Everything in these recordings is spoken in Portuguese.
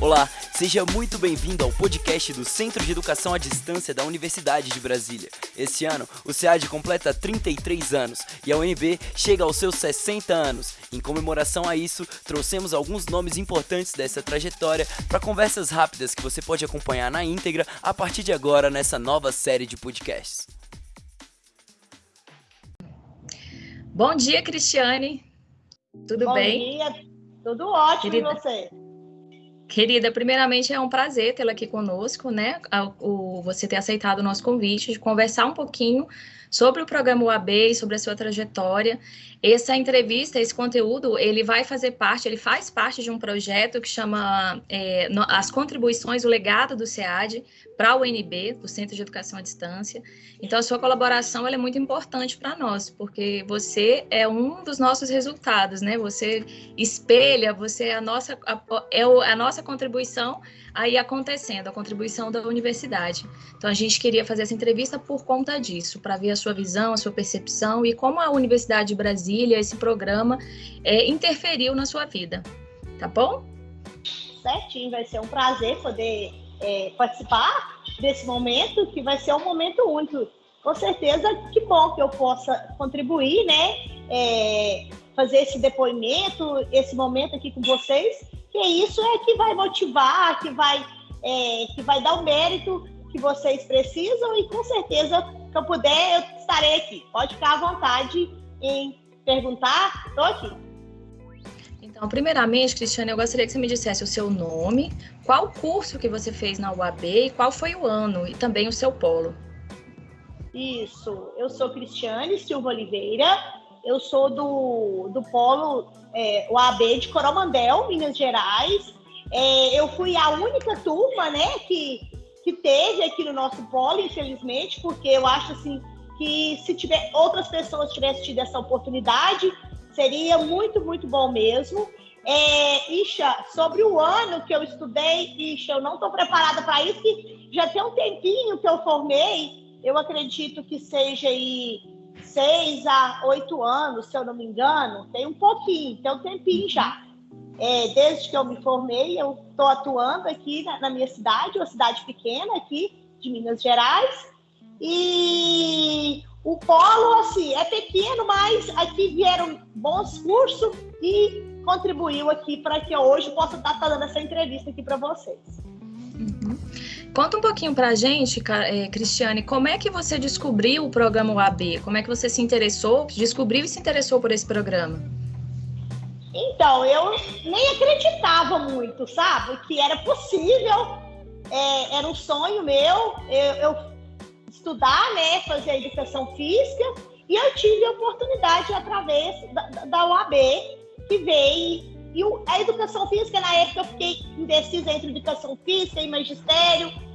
Olá, seja muito bem-vindo ao podcast do Centro de Educação à Distância da Universidade de Brasília. Esse ano, o SEAD completa 33 anos e a UNB chega aos seus 60 anos. Em comemoração a isso, trouxemos alguns nomes importantes dessa trajetória para conversas rápidas que você pode acompanhar na íntegra a partir de agora nessa nova série de podcasts. Bom dia, Cristiane. Tudo Bom bem? Bom dia, tudo ótimo Querida. e você? Querida, primeiramente é um prazer tê-la aqui conosco, né? O, você ter aceitado o nosso convite de conversar um pouquinho sobre o programa UAB e sobre a sua trajetória. Essa entrevista, esse conteúdo, ele vai fazer parte, ele faz parte de um projeto que chama é, As Contribuições, o Legado do SEAD para o UNB, do Centro de Educação à Distância. Então, a sua colaboração é muito importante para nós, porque você é um dos nossos resultados, né? Você espelha, você é a nossa, é a nossa contribuição aí acontecendo, a contribuição da universidade. Então, a gente queria fazer essa entrevista por conta disso, para ver a sua visão, a sua percepção e como a Universidade de Brasília, esse programa, é, interferiu na sua vida. Tá bom? Certinho, vai ser um prazer poder é, participar desse momento, que vai ser um momento único. Com certeza, que bom que eu possa contribuir, né? É, fazer esse depoimento, esse momento aqui com vocês, que isso é que vai motivar, que vai, é, que vai dar o mérito que vocês precisam e com certeza, que eu puder, eu estarei aqui. Pode ficar à vontade em perguntar, estou aqui. Então, primeiramente, Cristiane, eu gostaria que você me dissesse o seu nome, qual curso que você fez na UAB e qual foi o ano e também o seu polo. Isso, eu sou Cristiane Silva Oliveira, eu sou do, do polo é, UAB de Coromandel, Minas Gerais. É, eu fui a única turma, né, que, que teve aqui no nosso polo, infelizmente, porque eu acho assim que se tiver outras pessoas tivessem tido essa oportunidade, seria muito, muito bom mesmo. É, Isha, sobre o ano que eu estudei, Isha, eu não estou preparada para isso, que já tem um tempinho que eu formei, eu acredito que seja aí seis a oito anos, se eu não me engano, tem um pouquinho, tem um tempinho já. É, desde que eu me formei, eu estou atuando aqui na, na, minha cidade, uma cidade pequena aqui de Minas Gerais. E o polo, assim, é pequeno, mas aqui vieram bons cursos e contribuiu aqui para que eu hoje possa estar fazendo essa entrevista aqui para vocês. Conta um pouquinho para a gente, Cristiane, como é que você descobriu o programa UAB? Como é que você se interessou, descobriu e se interessou por esse programa? Então, eu nem acreditava muito, sabe? Que era possível, é, era um sonho meu, eu, eu, estudar, né, fazer educação física, e eu tive a oportunidade através da, da UAB, que veio e a educação física, na época, eu fiquei indecisa entre educação física e magistério.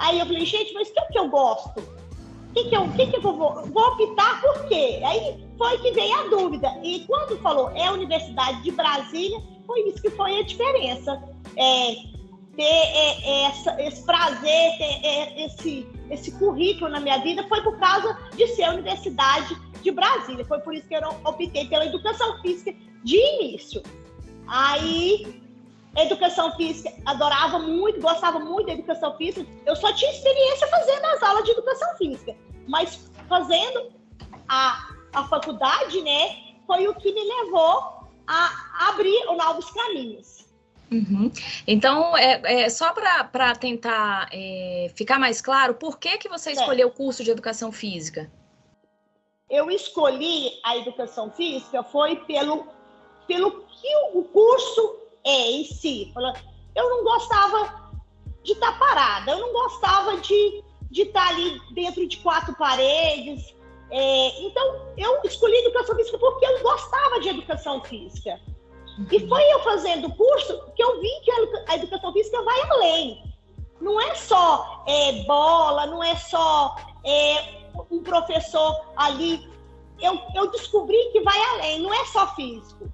Aí eu falei, gente, mas o que, é que eu gosto? O que, que, eu, que, que eu vou, vou optar por quê? Aí foi que veio a dúvida. E quando falou é a Universidade de Brasília, foi isso que foi a diferença. É, ter é, é essa, esse prazer, ter é, esse, esse currículo na minha vida foi por causa de ser a Universidade de Brasília. Foi por isso que eu optei pela educação física de início. Aí, educação física, adorava muito, gostava muito da educação física. Eu só tinha experiência fazendo as aulas de educação física, mas fazendo a, a faculdade, né, foi o que me levou a abrir novos caminhos. Uhum. Então, é, é só para tentar é, ficar mais claro, por que, que você escolheu o curso de educação física? Eu escolhi a educação física foi pelo pelo que o curso é em si. Eu não gostava de estar parada, eu não gostava de, de estar ali dentro de quatro paredes. É, então, eu escolhi educação física porque eu gostava de educação física. E foi eu fazendo o curso que eu vi que a educação física vai além. Não é só é, bola, não é só é, um professor ali. Eu, eu descobri que vai além, não é só físico.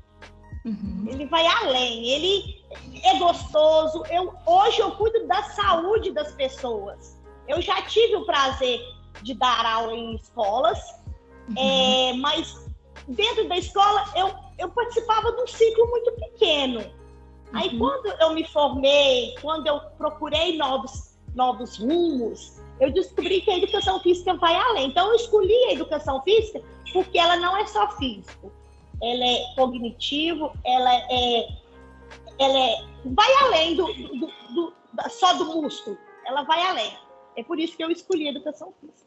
Uhum. Ele vai além, ele é gostoso. Eu, hoje eu cuido da saúde das pessoas. Eu já tive o prazer de dar aula em escolas, uhum. é, mas dentro da escola eu, eu participava de um ciclo muito pequeno. Aí uhum. quando eu me formei, quando eu procurei novos, novos rumos, eu descobri que a educação física vai além. Então eu escolhi a educação física porque ela não é só físico, ela é cognitivo, ela é, ela é vai além do, do, do, só do músculo, ela vai além. É por isso que eu escolhi a educação física.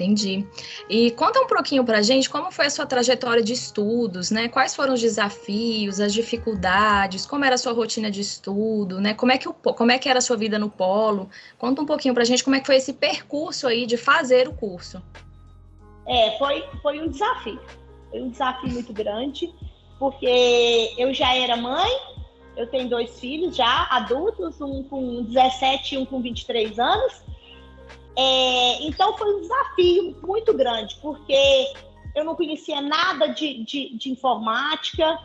Entendi. E conta um pouquinho para a gente como foi a sua trajetória de estudos, né? Quais foram os desafios, as dificuldades, como era a sua rotina de estudo, né? Como é que, o, como é que era a sua vida no polo? Conta um pouquinho para a gente como é que foi esse percurso aí de fazer o curso. É, foi, foi um desafio. Foi um desafio muito grande, porque eu já era mãe, eu tenho dois filhos já adultos, um com 17 e um com 23 anos, é, então foi um desafio muito grande, porque eu não conhecia nada de, de, de informática,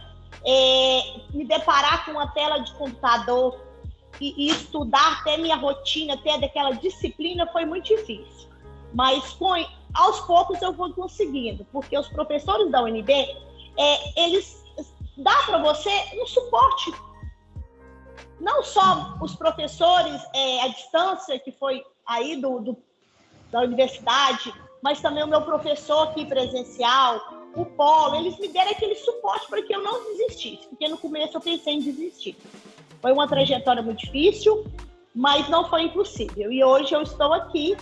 é, me deparar com uma tela de computador e, e, estudar, ter minha rotina, ter daquela disciplina foi muito difícil. Mas com, aos poucos eu vou conseguindo, porque os professores da UNB, é, eles dá para você um suporte. Não só os professores é, à distância, que foi aí do, do, da universidade, mas também o meu professor aqui presencial, o Polo, eles me deram aquele suporte para que eu não desistisse, porque no começo eu pensei em desistir. Foi uma trajetória muito difícil, mas não foi impossível. E hoje eu estou aqui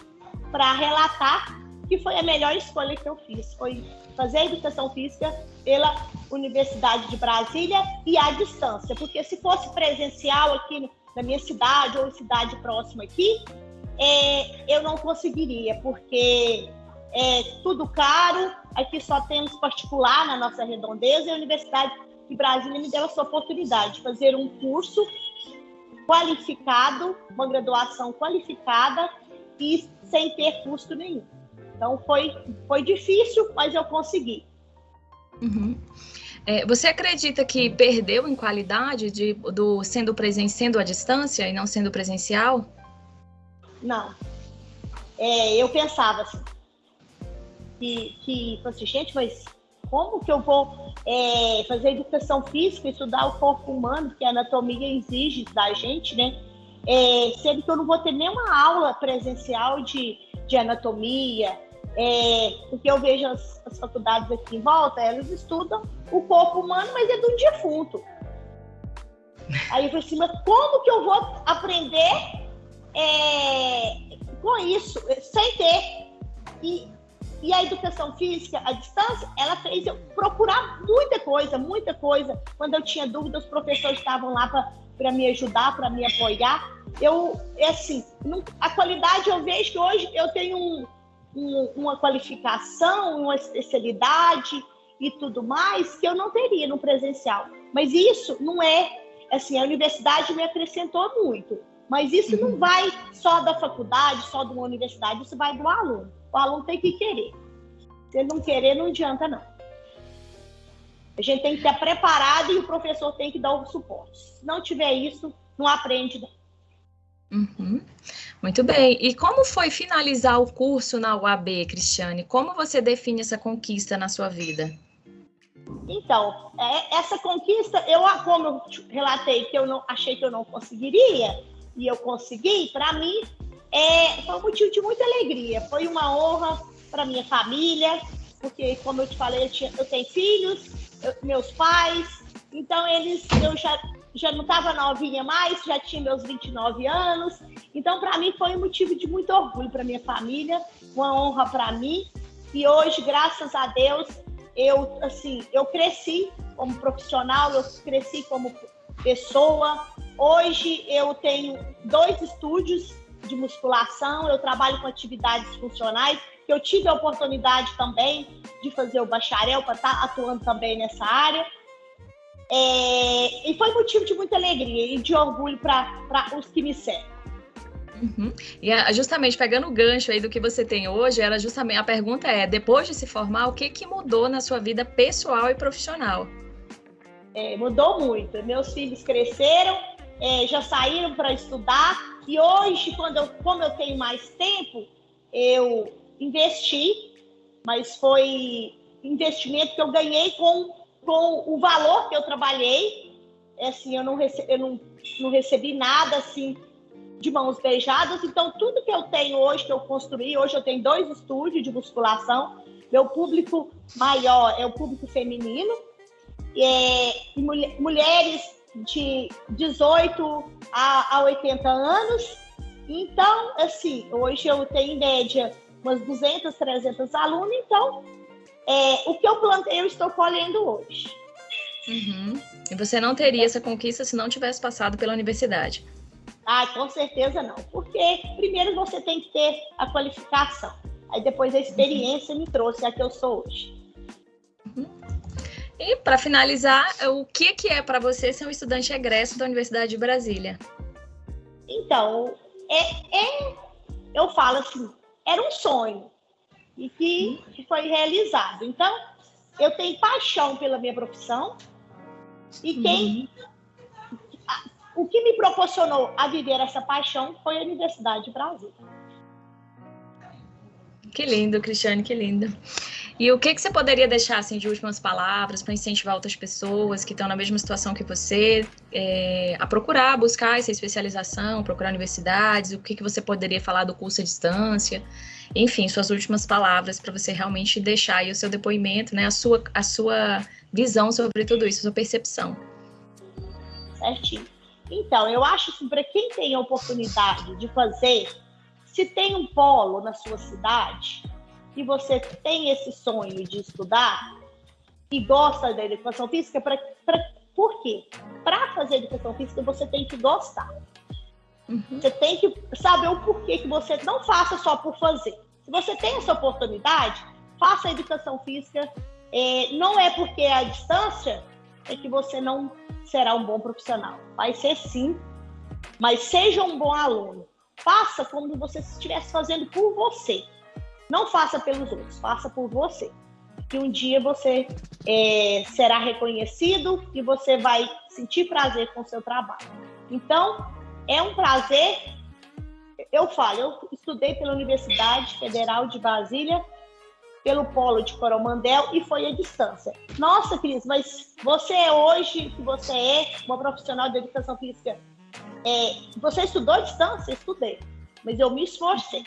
para relatar que foi a melhor escolha que eu fiz. Foi fazer a educação física pela Universidade de Brasília e à distância, porque se fosse presencial aqui na minha cidade ou cidade próxima aqui, é, eu não conseguiria, porque é tudo caro, aqui só temos particular na nossa redondeza, e a Universidade de Brasília me deu essa oportunidade de fazer um curso qualificado, uma graduação qualificada e sem ter custo nenhum. Então foi, foi difícil, mas eu consegui. Uhum. É, você acredita que perdeu em qualidade de, do sendo presen sendo à distância e não sendo presencial? Não. É, eu pensava assim, que, que assim, gente, mas como que eu vou é, fazer educação física, estudar o corpo humano, que a anatomia exige da gente, né? É, sendo que eu não vou ter nenhuma aula presencial de, de anatomia, é, porque eu vejo as, as, faculdades aqui em volta, elas estudam o corpo humano, mas é de um defunto. Aí eu falei assim, mas como que eu vou aprender é, com isso, sem ter. E, e a educação física à distância, ela fez eu procurar muita coisa, muita coisa. Quando eu tinha dúvida, os professores estavam lá para me ajudar, para me apoiar. Eu, é assim, a qualidade eu vejo que hoje eu tenho um, um, uma qualificação, uma especialidade e tudo mais que eu não teria no presencial. Mas isso não é, assim, a universidade me acrescentou muito. Mas isso não uhum. vai só da faculdade, só de uma universidade, isso vai do aluno. O aluno tem que querer. Se ele não querer, não adianta, não. A gente tem que estar preparado e o professor tem que dar o suporte. Se não tiver isso, não aprende. Uhum. Muito bem. E como foi finalizar o curso na UAB, Cristiane? Como você define essa conquista na sua vida? Então, é, essa conquista, eu, como eu relatei que eu não achei que eu não conseguiria, e eu consegui, para mim, é, foi um motivo de muita alegria. Foi uma honra para minha família, porque, como eu te falei, eu, tinha, eu tenho filhos, eu, meus pais, então eles, eu já, já não estava novinha mais, já tinha meus 29 anos. Então, para mim, foi um motivo de muito orgulho para minha família, uma honra para mim. E hoje, graças a Deus, eu, assim, eu cresci como profissional, eu cresci como pessoa, Hoje eu tenho dois estúdios de musculação, eu trabalho com atividades funcionais, eu tive a oportunidade também de fazer o bacharel para estar tá atuando também nessa área. É, e foi motivo de muita alegria e de orgulho para os que me seguem. Uhum. E justamente pegando o gancho aí do que você tem hoje, era justamente a pergunta é: depois de se formar, o que, que mudou na sua vida pessoal e profissional? É, mudou muito. Meus filhos cresceram, é, já saíram para estudar e hoje, quando eu, como eu tenho mais tempo, eu investi, mas foi investimento que eu ganhei com, com o valor que eu trabalhei é assim, eu não, recebi, eu não, não recebi nada assim de mãos beijadas. Então, tudo que eu tenho hoje, que eu construí, hoje eu tenho dois estúdios de musculação. Meu público maior é o público feminino. É, mulheres de 18 a, a 80 anos. Então, assim, hoje eu tenho em média umas 200, 300 alunos. Então, é, o que eu plantei, eu estou colhendo hoje. Uhum. E você não teria essa conquista se não tivesse passado pela universidade? Ah, com certeza não. Porque primeiro você tem que ter a qualificação. Aí depois a experiência me trouxe a que eu sou hoje. Uhum. E para finalizar, o que, que é para você ser um estudante egresso da Universidade de Brasília? Então, é, é, eu falo assim, era um sonho e que, foi realizado. Então, eu tenho paixão pela minha profissão e quem uhum o que me proporcionou a viver essa paixão foi a Universidade de Brasília. Que lindo, Cristiane, que lindo. E o que, que você poderia deixar assim, de últimas palavras para incentivar outras pessoas que estão na mesma situação que você é, a procurar, buscar essa especialização, procurar universidades? O que, que você poderia falar do curso à distância? Enfim, suas últimas palavras para você realmente deixar aí o seu depoimento, né, a sua, a sua visão sobre tudo isso, a sua percepção. Certinho. Então, eu acho que para quem tem a oportunidade de fazer, se tem um polo na sua cidade e você tem esse sonho de estudar e gosta da educação física, pra, por quê? Para fazer educação física, você tem que gostar. Uhum. Você tem que saber o porquê que você não faça só por fazer. Se você tem essa oportunidade, faça a educação física. É, não é porque a distância é que você não será um bom profissional. Vai ser sim, mas seja um bom aluno. Faça como você estivesse fazendo por você. Não faça pelos outros, faça por você. Que um dia você é, será reconhecido e você vai sentir prazer com o seu trabalho. Então, é um prazer. Eu falo, eu estudei pela Universidade Federal de Brasília pelo polo de Coromandel e foi à distância. Nossa, Cris, mas você é hoje, que você é uma profissional de educação física, é, você estudou à distância? Estudei, mas eu me esforcei.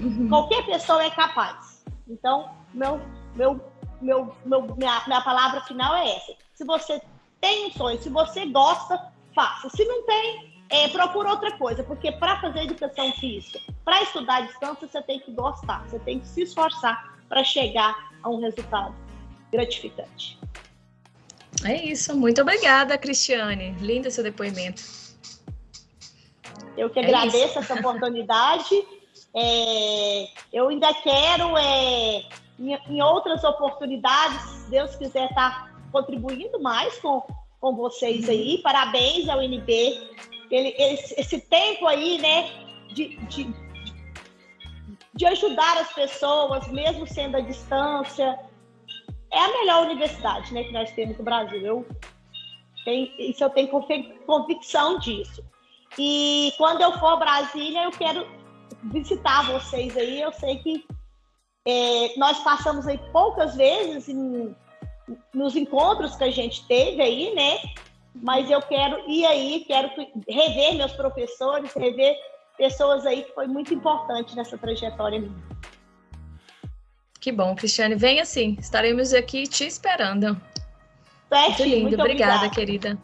Uhum. Qualquer pessoa é capaz. Então, meu, meu, meu, meu, minha, minha palavra final é essa. Se você tem um sonho, se você gosta, faça. Se não tem, é, procura outra coisa, porque para fazer educação física, para estudar à distância, você tem que gostar, você tem que se esforçar para chegar a um resultado gratificante. É isso, muito obrigada, Cristiane. Lindo seu depoimento. Eu que é agradeço essa oportunidade. É, eu ainda quero, é, em, em, outras oportunidades, se Deus quiser, estar tá contribuindo mais com, com vocês aí. Parabéns ao NB ele, esse, esse tempo aí, né, de, de, de ajudar as pessoas, mesmo sendo à distância. É a melhor universidade né, que nós temos no Brasil. Eu tenho, isso eu tenho convicção disso. E quando eu for a Brasília, eu quero visitar vocês aí. Eu sei que é, nós passamos aí poucas vezes em, nos encontros que a gente teve aí, né? Mas eu quero ir aí, quero rever meus professores, rever pessoas aí que foi muito importante nessa trajetória minha. Que bom, Cristiane. Venha sim, estaremos aqui te esperando. Certo, muito lindo, muito obrigada, obrigada, querida.